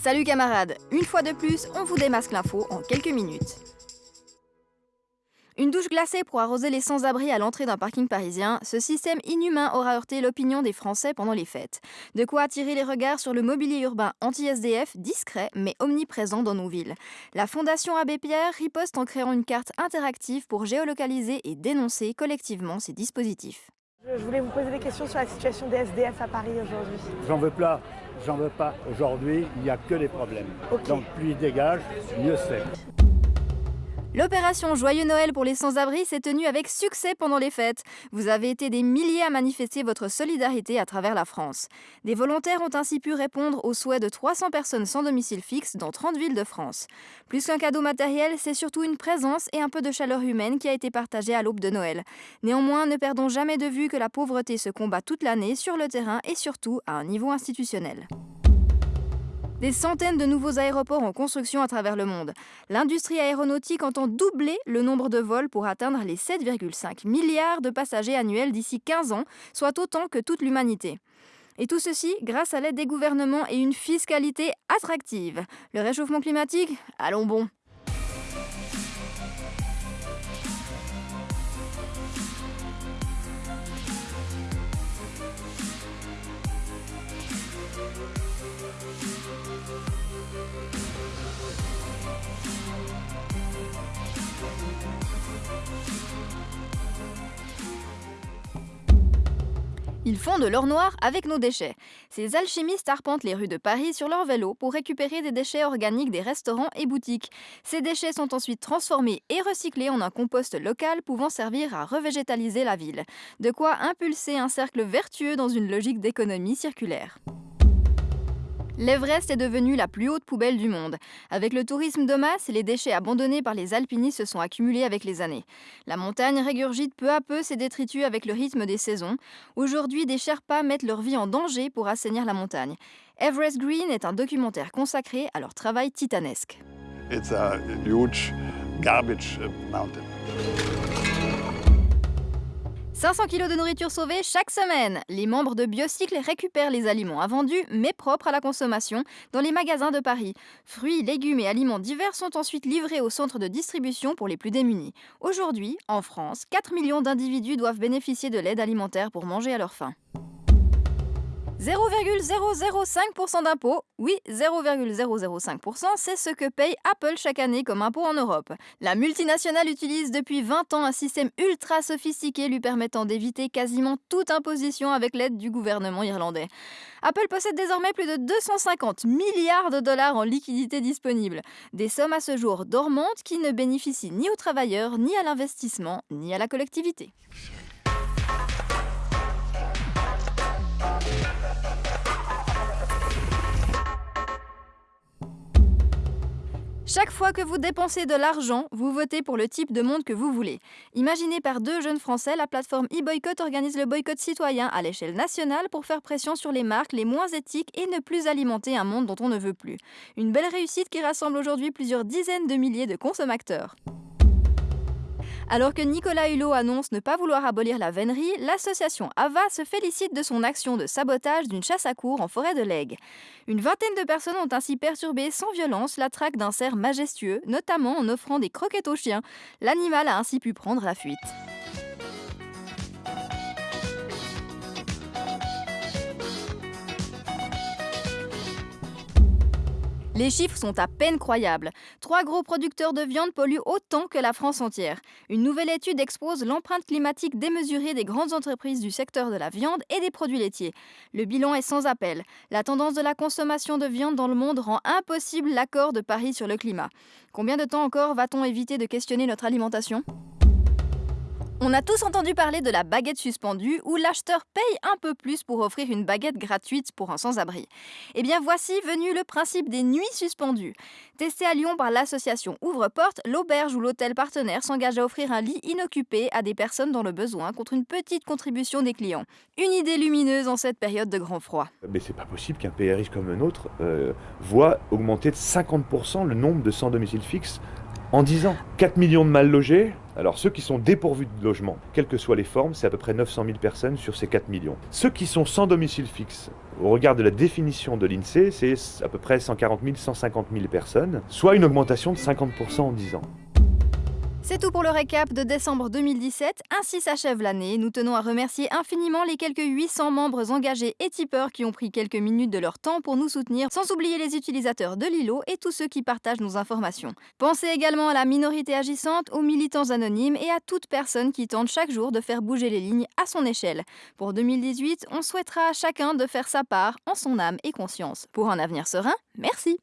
Salut camarades Une fois de plus, on vous démasque l'info en quelques minutes. Une douche glacée pour arroser les sans-abri à l'entrée d'un parking parisien, ce système inhumain aura heurté l'opinion des Français pendant les fêtes. De quoi attirer les regards sur le mobilier urbain anti-SDF, discret mais omniprésent dans nos villes. La Fondation Abbé Pierre riposte en créant une carte interactive pour géolocaliser et dénoncer collectivement ces dispositifs. Je voulais vous poser des questions sur la situation des SDF à Paris aujourd'hui. J'en veux pas, j'en veux pas. Aujourd'hui, il n'y a que des problèmes. Donc plus il dégage, mieux c'est. L'opération Joyeux Noël pour les sans-abri s'est tenue avec succès pendant les fêtes. Vous avez été des milliers à manifester votre solidarité à travers la France. Des volontaires ont ainsi pu répondre aux souhaits de 300 personnes sans domicile fixe dans 30 villes de France. Plus qu'un cadeau matériel, c'est surtout une présence et un peu de chaleur humaine qui a été partagée à l'aube de Noël. Néanmoins, ne perdons jamais de vue que la pauvreté se combat toute l'année sur le terrain et surtout à un niveau institutionnel. Des centaines de nouveaux aéroports en construction à travers le monde. L'industrie aéronautique entend doubler le nombre de vols pour atteindre les 7,5 milliards de passagers annuels d'ici 15 ans, soit autant que toute l'humanité. Et tout ceci grâce à l'aide des gouvernements et une fiscalité attractive. Le réchauffement climatique Allons bon. Ils font de l'or noir avec nos déchets. Ces alchimistes arpentent les rues de Paris sur leur vélo pour récupérer des déchets organiques des restaurants et boutiques. Ces déchets sont ensuite transformés et recyclés en un compost local pouvant servir à revégétaliser la ville. De quoi impulser un cercle vertueux dans une logique d'économie circulaire. L'Everest est devenu la plus haute poubelle du monde. Avec le tourisme de masse, les déchets abandonnés par les alpinistes se sont accumulés avec les années. La montagne régurgite peu à peu ses détritus avec le rythme des saisons. Aujourd'hui, des Sherpas mettent leur vie en danger pour assainir la montagne. Everest Green est un documentaire consacré à leur travail titanesque. It's a huge garbage mountain. 500 kg de nourriture sauvée chaque semaine. Les membres de Biocycle récupèrent les aliments invendus mais propres à la consommation dans les magasins de Paris. Fruits, légumes et aliments divers sont ensuite livrés aux centres de distribution pour les plus démunis. Aujourd'hui, en France, 4 millions d'individus doivent bénéficier de l'aide alimentaire pour manger à leur faim. 0,005% d'impôt. Oui, 0,005%, c'est ce que paye Apple chaque année comme impôt en Europe. La multinationale utilise depuis 20 ans un système ultra sophistiqué lui permettant d'éviter quasiment toute imposition avec l'aide du gouvernement irlandais. Apple possède désormais plus de 250 milliards de dollars en liquidités disponibles. Des sommes à ce jour dormantes qui ne bénéficient ni aux travailleurs, ni à l'investissement, ni à la collectivité. Chaque fois que vous dépensez de l'argent, vous votez pour le type de monde que vous voulez. Imaginée par deux jeunes Français, la plateforme e-boycott organise le boycott citoyen à l'échelle nationale pour faire pression sur les marques les moins éthiques et ne plus alimenter un monde dont on ne veut plus. Une belle réussite qui rassemble aujourd'hui plusieurs dizaines de milliers de consommateurs. Alors que Nicolas Hulot annonce ne pas vouloir abolir la vénerie, l'association AVA se félicite de son action de sabotage d'une chasse à cour en forêt de l'Aigle. Une vingtaine de personnes ont ainsi perturbé sans violence la traque d'un cerf majestueux, notamment en offrant des croquettes aux chiens. L'animal a ainsi pu prendre la fuite. Les chiffres sont à peine croyables. Trois gros producteurs de viande polluent autant que la France entière. Une nouvelle étude expose l'empreinte climatique démesurée des grandes entreprises du secteur de la viande et des produits laitiers. Le bilan est sans appel. La tendance de la consommation de viande dans le monde rend impossible l'accord de Paris sur le climat. Combien de temps encore va-t-on éviter de questionner notre alimentation? On a tous entendu parler de la baguette suspendue où l'acheteur paye un peu plus pour offrir une baguette gratuite pour un sans-abri. Eh bien voici venu le principe des nuits suspendues. Testé à Lyon par l'association Ouvre-Porte, l'auberge ou l'hôtel partenaire s'engage à offrir un lit inoccupé à des personnes dans le besoin contre une petite contribution des clients. Une idée lumineuse en cette période de grand froid. Mais c'est pas possible qu'un PRI comme un autre euh, voit augmenter de 50% le nombre de sans domicile fixe en 10 ans. 4 millions de mal logés, Alors ceux qui sont dépourvus de logement, quelles que soient les formes, c'est à peu près 900 000 personnes sur ces 4 millions. Ceux qui sont sans domicile fixe, au regard de la définition de l'INSEE, c'est à peu près 140 000, 150 000 personnes, soit une augmentation de 50% en 10 ans. C'est tout pour le récap de décembre 2017. Ainsi s'achève l'année. Nous tenons à remercier infiniment les quelques 800 membres engagés et tipeurs qui ont pris quelques minutes de leur temps pour nous soutenir, sans oublier les utilisateurs de Lilo et tous ceux qui partagent nos informations. Pensez également à la minorité agissante, aux militants anonymes et à toute personne qui tente chaque jour de faire bouger les lignes à son échelle. Pour 2018, on souhaitera à chacun de faire sa part en son âme et conscience. Pour un avenir serein, merci.